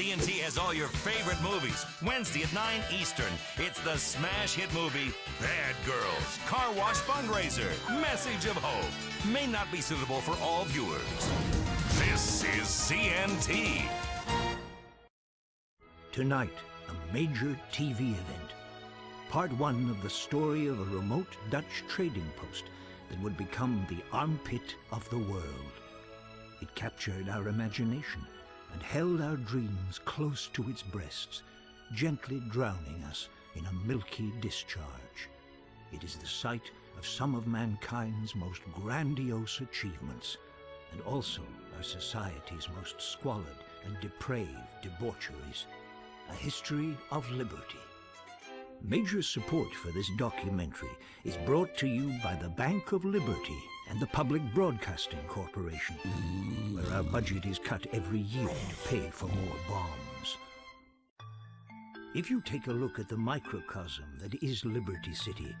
CNT has all your favorite movies. Wednesday at 9 Eastern, it's the smash hit movie Bad Girls Car Wash Fundraiser Message of Hope. May not be suitable for all viewers. This is CNT. Tonight, a major TV event. Part one of the story of a remote Dutch trading post that would become the armpit of the world. It captured our imagination and held our dreams close to its breasts, gently drowning us in a milky discharge. It is the site of some of mankind's most grandiose achievements, and also our society's most squalid and depraved debaucheries. A history of liberty. Major support for this documentary is brought to you by the Bank of Liberty and the Public Broadcasting Corporation, where our budget is cut every year to pay for more bombs. If you take a look at the microcosm that is Liberty City,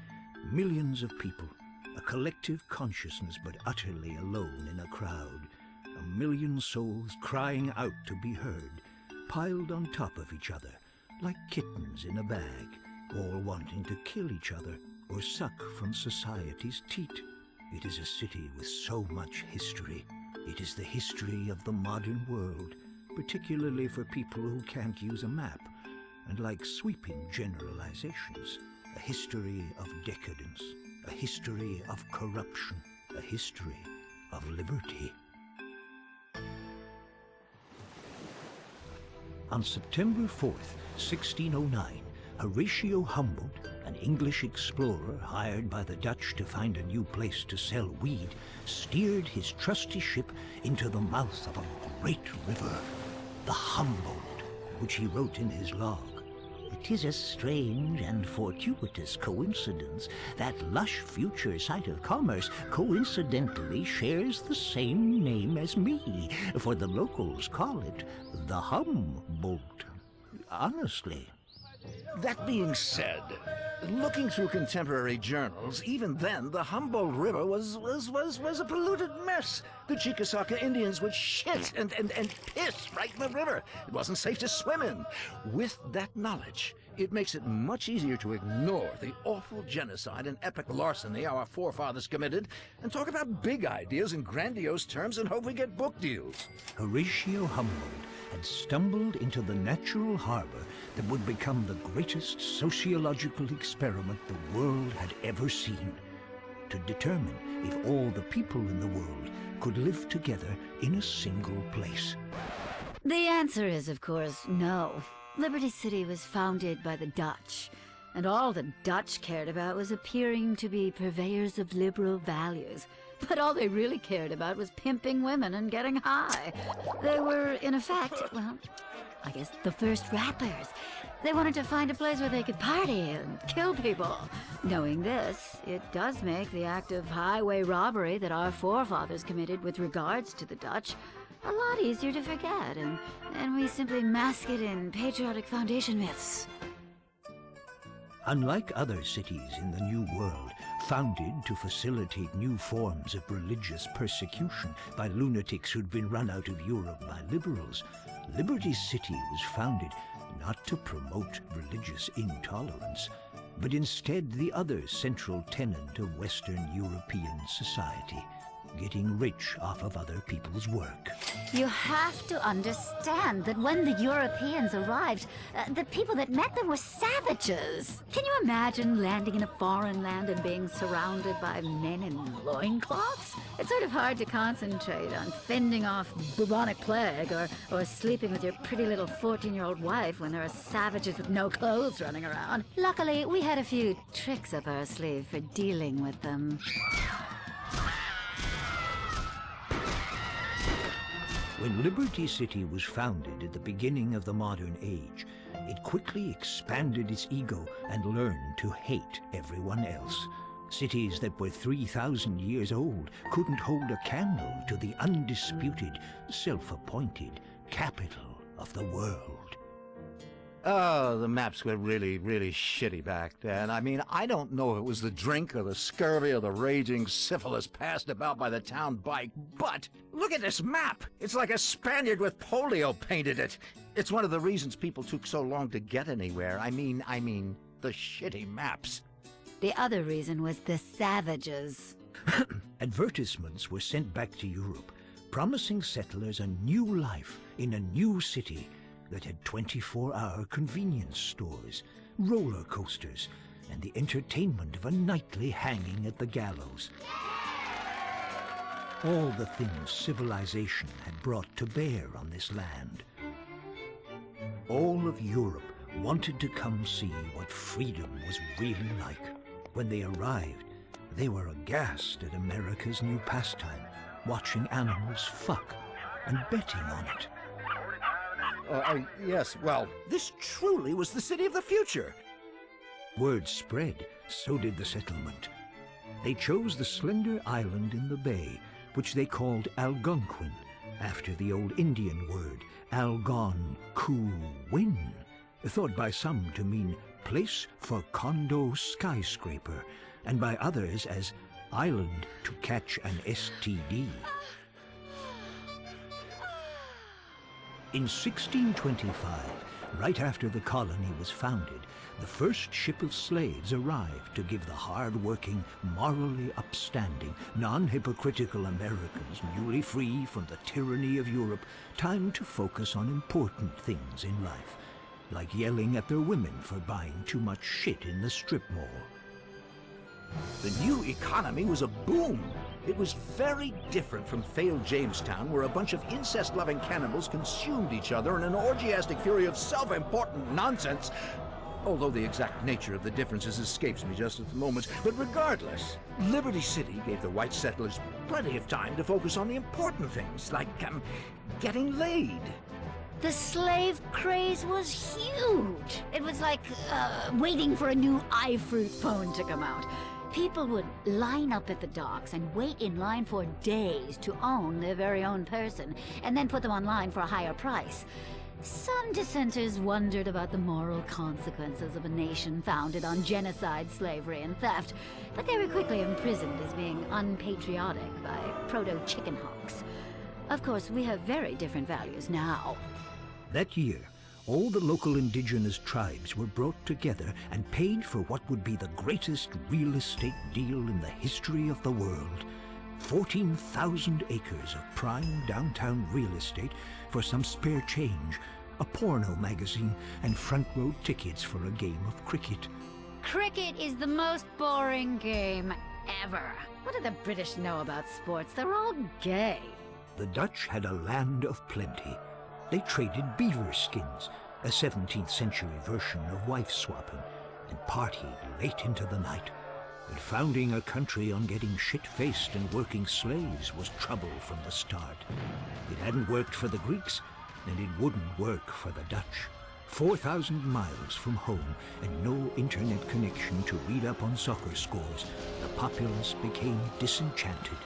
millions of people, a collective consciousness but utterly alone in a crowd, a million souls crying out to be heard, piled on top of each other, like kittens in a bag, all wanting to kill each other or suck from society's teat. It is a city with so much history. It is the history of the modern world, particularly for people who can't use a map, and like sweeping generalizations, a history of decadence, a history of corruption, a history of liberty. On September 4th, 1609, Horatio Humboldt, English explorer hired by the Dutch to find a new place to sell weed, steered his trusty ship into the mouth of a great river, the Humboldt, which he wrote in his log. It is a strange and fortuitous coincidence that lush future site of commerce coincidentally shares the same name as me, for the locals call it the Humboldt. Honestly. That being said, looking through contemporary journals, even then the Humboldt River was was was was a polluted mess. The Chickasaw Indians would shit and, and, and piss right in the river. It wasn't safe to swim in. With that knowledge, it makes it much easier to ignore the awful genocide and epic larceny our forefathers committed and talk about big ideas in grandiose terms and hope we get book deals. Horatio Humboldt had stumbled into the natural harbor that would become the greatest sociological experiment the world had ever seen, to determine if all the people in the world could live together in a single place. The answer is, of course, no. Liberty City was founded by the Dutch, and all the Dutch cared about was appearing to be purveyors of liberal values. But all they really cared about was pimping women and getting high. They were, in effect, well, I guess the first rappers. They wanted to find a place where they could party and kill people. Knowing this, it does make the act of highway robbery that our forefathers committed with regards to the Dutch a lot easier to forget, and, and we simply mask it in patriotic foundation myths. Unlike other cities in the New World, founded to facilitate new forms of religious persecution by lunatics who'd been run out of Europe by liberals, Liberty City was founded not to promote religious intolerance, but instead the other central tenet of Western European society, getting rich off of other people's work. You have to understand that when the Europeans arrived, uh, the people that met them were savages. Can you imagine landing in a foreign land and being surrounded by men in loincloths? It's sort of hard to concentrate on fending off bubonic plague or, or sleeping with your pretty little 14-year-old wife when there are savages with no clothes running around. Luckily, we had a few tricks up our sleeve for dealing with them. When Liberty City was founded at the beginning of the modern age, it quickly expanded its ego and learned to hate everyone else. Cities that were 3,000 years old couldn't hold a candle to the undisputed, self-appointed capital of the world. Oh, the maps were really, really shitty back then. I mean, I don't know if it was the drink or the scurvy or the raging syphilis passed about by the town bike, but look at this map! It's like a Spaniard with polio painted it. It's one of the reasons people took so long to get anywhere. I mean, I mean, the shitty maps. The other reason was the savages. Advertisements were sent back to Europe, promising settlers a new life in a new city that had 24-hour convenience stores, roller coasters, and the entertainment of a nightly hanging at the gallows. All the things civilization had brought to bear on this land. All of Europe wanted to come see what freedom was really like. When they arrived, they were aghast at America's new pastime, watching animals fuck and betting on it. Uh, yes, well, this truly was the city of the future. Word spread, so did the settlement. They chose the slender island in the bay, which they called Algonquin, after the old Indian word Algon-ku-win, thought by some to mean place for condo skyscraper, and by others as island to catch an STD. In 1625, right after the colony was founded, the first ship of slaves arrived to give the hard-working, morally upstanding, non-hypocritical Americans newly free from the tyranny of Europe time to focus on important things in life, like yelling at their women for buying too much shit in the strip mall. The new economy was a boom. It was very different from failed Jamestown, where a bunch of incest-loving cannibals consumed each other in an orgiastic fury of self-important nonsense. Although the exact nature of the differences escapes me just at the moment. But regardless, Liberty City gave the white settlers plenty of time to focus on the important things, like, um, getting laid. The slave craze was huge. It was like uh, waiting for a new iFruit phone to come out. People would line up at the docks and wait in line for days to own their very own person, and then put them online for a higher price. Some dissenters wondered about the moral consequences of a nation founded on genocide, slavery, and theft, but they were quickly imprisoned as being unpatriotic by proto-chicken hawks. Of course, we have very different values now. That year, all the local indigenous tribes were brought together and paid for what would be the greatest real estate deal in the history of the world. 14,000 acres of prime downtown real estate for some spare change, a porno magazine, and front row tickets for a game of cricket. Cricket is the most boring game ever. What do the British know about sports? They're all gay. The Dutch had a land of plenty. They traded beaver skins, a 17th century version of wife swapping, and partied late into the night. But founding a country on getting shit-faced and working slaves was trouble from the start. It hadn't worked for the Greeks, and it wouldn't work for the Dutch. 4,000 miles from home and no internet connection to read up on soccer scores, the populace became disenchanted.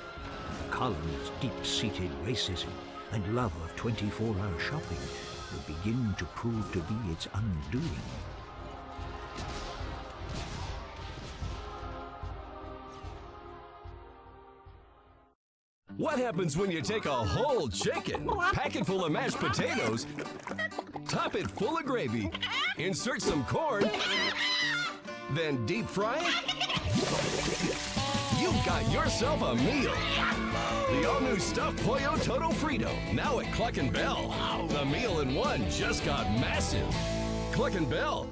The colony's deep-seated racism and love of 24-hour shopping would begin to prove to be its undoing. What happens when you take a whole chicken, pack it full of mashed potatoes, top it full of gravy, insert some corn, then deep fry it? You've got yourself a meal. The all-new stuffed Pollo Todo Frito, now at Cluckin' Bell. The meal in one just got massive. Cluckin' Bell.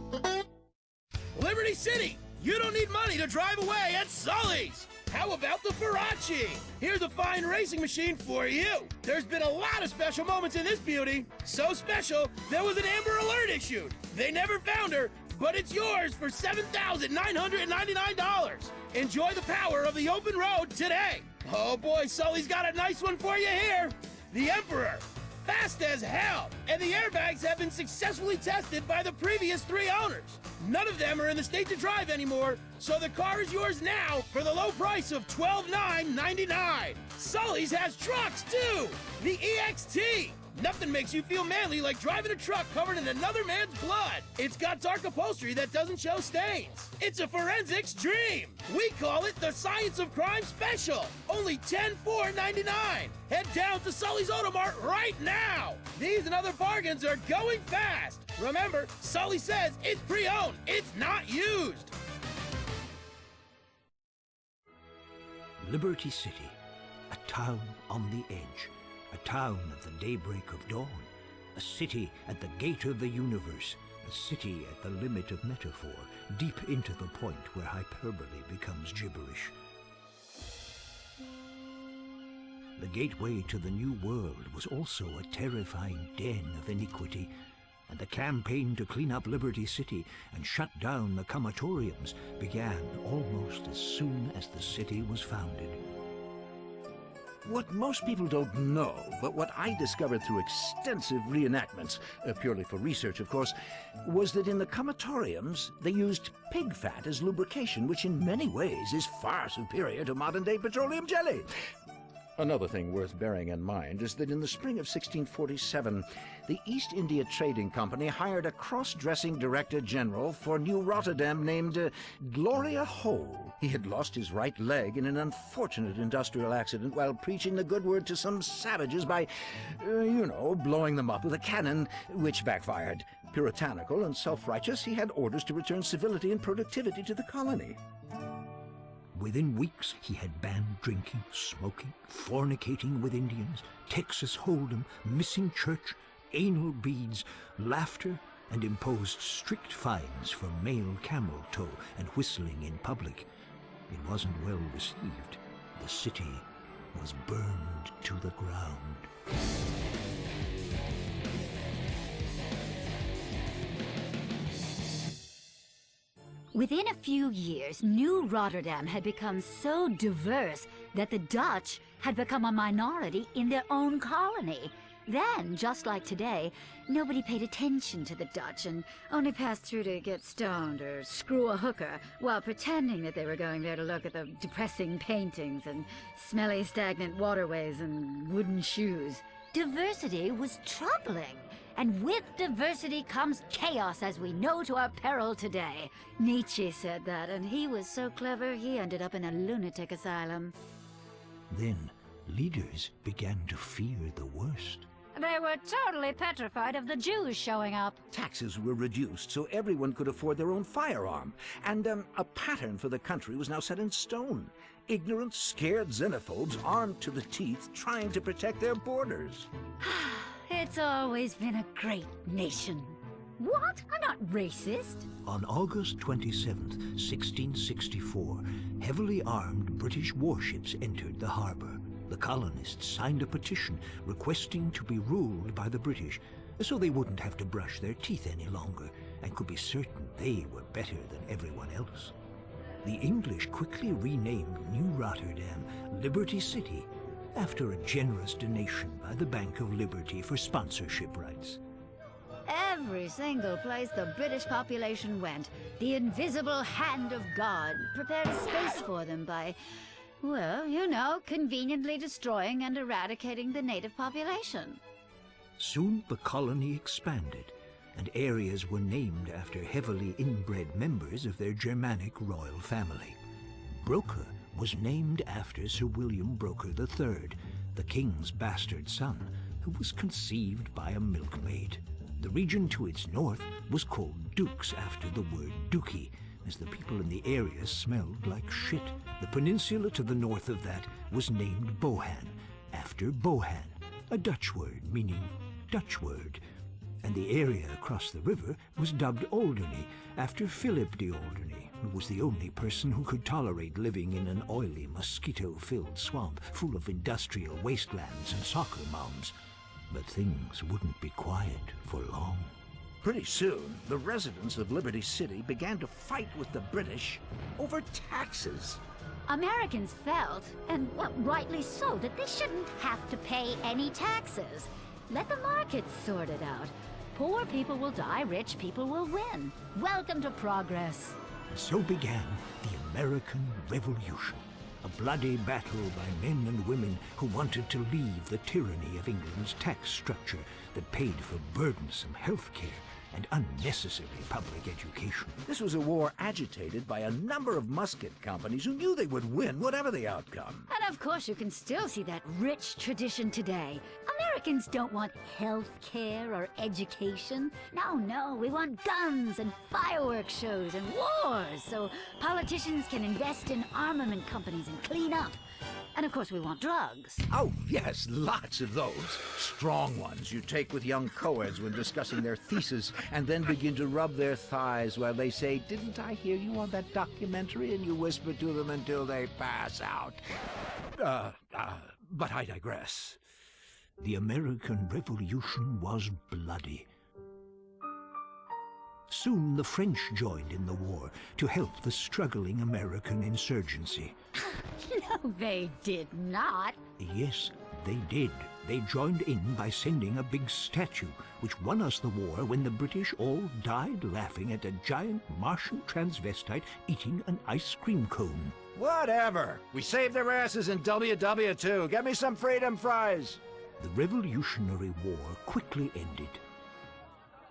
Liberty City, you don't need money to drive away at Sully's. How about the Farachi? Here's a fine racing machine for you. There's been a lot of special moments in this beauty. So special, there was an Amber Alert issued. They never found her, but it's yours for $7,999. Enjoy the power of the open road today. Oh boy, Sully's got a nice one for you here. The Emperor. Fast as hell. And the airbags have been successfully tested by the previous three owners. None of them are in the state to drive anymore, so the car is yours now for the low price of 12,999. Sully's has trucks too. The EXT. Nothing makes you feel manly like driving a truck covered in another man's blood. It's got dark upholstery that doesn't show stains. It's a forensics dream. We call it the Science of Crime Special. Only 10,499. Head down to Sully's Automart right now. These and other bargains are going fast. Remember, Sully says it's pre-owned. It's not used. Liberty City, a town on the edge, a town at the daybreak of dawn, a city at the gate of the universe, a city at the limit of metaphor, deep into the point where hyperbole becomes gibberish. The gateway to the new world was also a terrifying den of iniquity, and the campaign to clean up Liberty City and shut down the comatoriums began almost as soon as the city was founded. What most people don't know, but what I discovered through extensive reenactments, uh, purely for research, of course, was that in the comatoriums they used pig fat as lubrication, which in many ways is far superior to modern-day petroleum jelly. Another thing worth bearing in mind is that in the spring of 1647, the East India Trading Company hired a cross-dressing director general for New Rotterdam named uh, Gloria Hole. He had lost his right leg in an unfortunate industrial accident while preaching the good word to some savages by, uh, you know, blowing them up with a cannon, which backfired. Puritanical and self-righteous, he had orders to return civility and productivity to the colony. Within weeks, he had banned drinking, smoking, fornicating with Indians, Texas Hold'em, missing church, anal beads, laughter, and imposed strict fines for male camel toe and whistling in public. It wasn't well received. The city was burned to the ground. Within a few years, New Rotterdam had become so diverse that the Dutch had become a minority in their own colony. Then, just like today, nobody paid attention to the Dutch and only passed through to get stoned or screw a hooker while pretending that they were going there to look at the depressing paintings and smelly stagnant waterways and wooden shoes. Diversity was troubling. And with diversity comes chaos, as we know to our peril today. Nietzsche said that, and he was so clever he ended up in a lunatic asylum. Then, leaders began to fear the worst. They were totally petrified of the Jews showing up. Taxes were reduced so everyone could afford their own firearm, and um, a pattern for the country was now set in stone. Ignorant, scared xenophobes armed to the teeth trying to protect their borders. It's always been a great nation. What? I'm not racist. On August 27th, 1664, heavily armed British warships entered the harbor. The colonists signed a petition requesting to be ruled by the British, so they wouldn't have to brush their teeth any longer and could be certain they were better than everyone else. The English quickly renamed New Rotterdam Liberty City after a generous donation by the Bank of Liberty for sponsorship rights. Every single place the British population went, the invisible hand of God prepared space for them by, well, you know, conveniently destroying and eradicating the native population. Soon the colony expanded, and areas were named after heavily inbred members of their Germanic royal family. Broker was named after Sir William Broker III, the king's bastard son, who was conceived by a milkmaid. The region to its north was called Dukes after the word dookie, as the people in the area smelled like shit. The peninsula to the north of that was named Bohan, after Bohan, a Dutch word meaning Dutch word, and the area across the river was dubbed Alderney after Philip de Alderney, who was the only person who could tolerate living in an oily, mosquito-filled swamp full of industrial wastelands and soccer mounds. But things wouldn't be quiet for long. Pretty soon, the residents of Liberty City began to fight with the British over taxes. Americans felt, and well, rightly so, that they shouldn't have to pay any taxes. Let the markets sort it out. Poor people will die, rich people will win. Welcome to progress. And so began the American Revolution. a bloody battle by men and women who wanted to leave the tyranny of England's tax structure that paid for burdensome health care and unnecessary public education. This was a war agitated by a number of musket companies who knew they would win whatever the outcome. And of course, you can still see that rich tradition today. Americans don't want health care or education. No, no, we want guns and fireworks shows and wars so politicians can invest in armament companies and clean up. And of course, we want drugs. Oh, yes, lots of those. Strong ones you take with young co-eds when discussing their thesis and then begin to rub their thighs while they say, Didn't I hear you on that documentary? And you whisper to them until they pass out. Uh, uh, but I digress. The American Revolution was bloody. Soon the French joined in the war to help the struggling American insurgency. no, they did not. Yes, they did. They joined in by sending a big statue, which won us the war when the British all died laughing at a giant Martian transvestite eating an ice cream cone. Whatever. We saved their asses in WW2. Get me some freedom fries. The Revolutionary War quickly ended.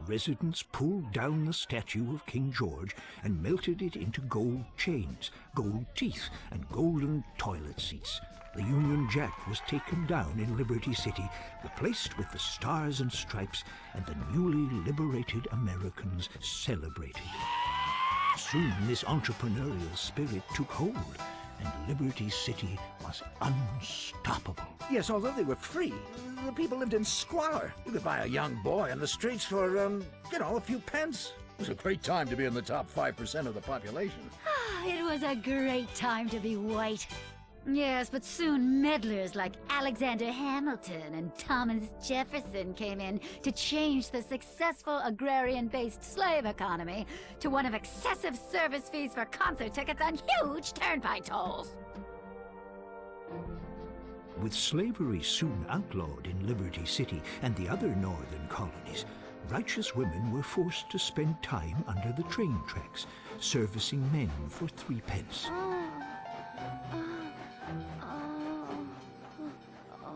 Residents pulled down the statue of King George and melted it into gold chains, gold teeth, and golden toilet seats. The Union Jack was taken down in Liberty City, replaced with the Stars and Stripes, and the newly liberated Americans celebrated. Soon this entrepreneurial spirit took hold, and Liberty City was unstoppable. Yes, although they were free, the people lived in squalor. You could buy a young boy on the streets for, um, you know, a few pence. It was a great time to be in the top 5% of the population. it was a great time to be white. Yes, but soon meddlers like Alexander Hamilton and Thomas Jefferson came in to change the successful agrarian-based slave economy to one of excessive service fees for concert tickets and huge turnpike tolls. With slavery soon outlawed in Liberty City and the other northern colonies, righteous women were forced to spend time under the train tracks, servicing men for threepence. Oh,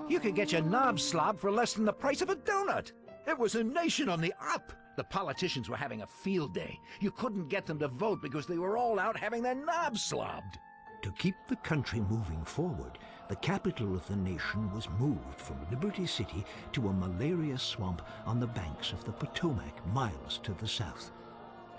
You could get your knob slob for less than the price of a donut. It was a nation on the up. The politicians were having a field day. You couldn't get them to vote because they were all out having their knobs slobbed. To keep the country moving forward, the capital of the nation was moved from Liberty City to a malaria swamp on the banks of the Potomac, miles to the south.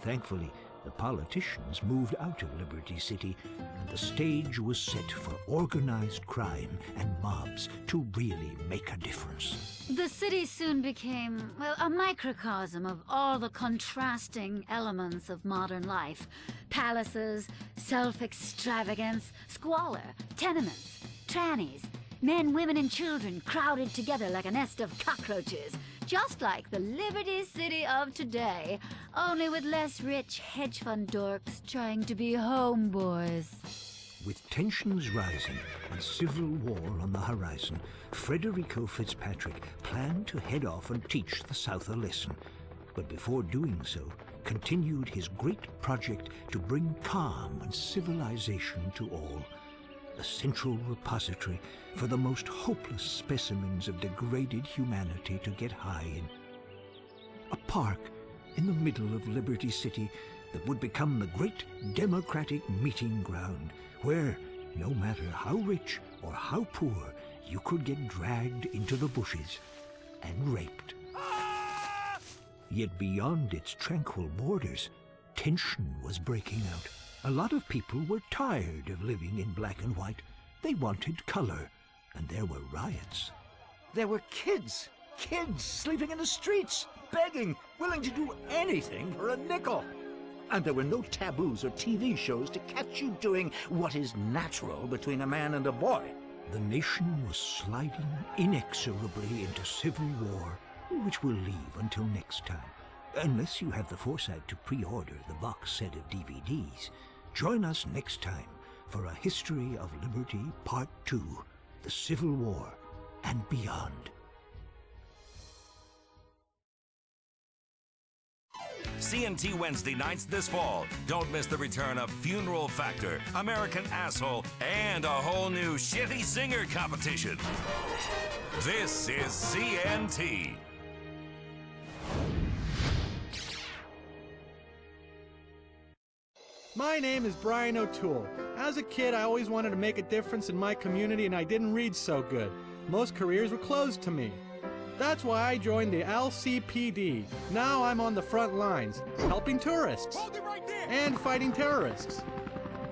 Thankfully, the politicians moved out of Liberty City, and the stage was set for organized crime and mobs to really make a difference. The city soon became, well, a microcosm of all the contrasting elements of modern life. Palaces, self-extravagance, squalor, tenements, trannies, men, women, and children crowded together like a nest of cockroaches just like the Liberty City of today, only with less rich hedge fund dorks trying to be homeboys. With tensions rising and civil war on the horizon, Frederico Fitzpatrick planned to head off and teach the South a lesson. But before doing so, continued his great project to bring calm and civilization to all a central repository for the most hopeless specimens of degraded humanity to get high in. A park in the middle of Liberty City that would become the great democratic meeting ground where, no matter how rich or how poor, you could get dragged into the bushes and raped. Yet beyond its tranquil borders, tension was breaking out. A lot of people were tired of living in black and white. They wanted color, and there were riots. There were kids, kids sleeping in the streets, begging, willing to do anything for a nickel. And there were no taboos or TV shows to catch you doing what is natural between a man and a boy. The nation was sliding inexorably into civil war, which we'll leave until next time. Unless you have the foresight to pre-order the box set of DVDs, Join us next time for a history of liberty part two, the Civil War and beyond. CNT Wednesday nights this fall. Don't miss the return of Funeral Factor, American Asshole, and a whole new Shitty Singer competition. This is CNT. My name is Brian O'Toole. As a kid, I always wanted to make a difference in my community and I didn't read so good. Most careers were closed to me. That's why I joined the LCPD. Now I'm on the front lines, helping tourists and fighting terrorists.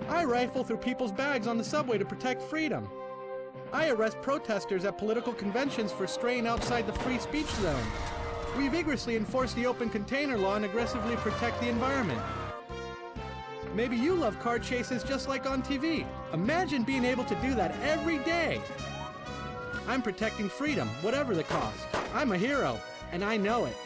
I rifle through people's bags on the subway to protect freedom. I arrest protesters at political conventions for straying outside the free speech zone. We vigorously enforce the open container law and aggressively protect the environment. Maybe you love car chases just like on TV. Imagine being able to do that every day. I'm protecting freedom, whatever the cost. I'm a hero, and I know it.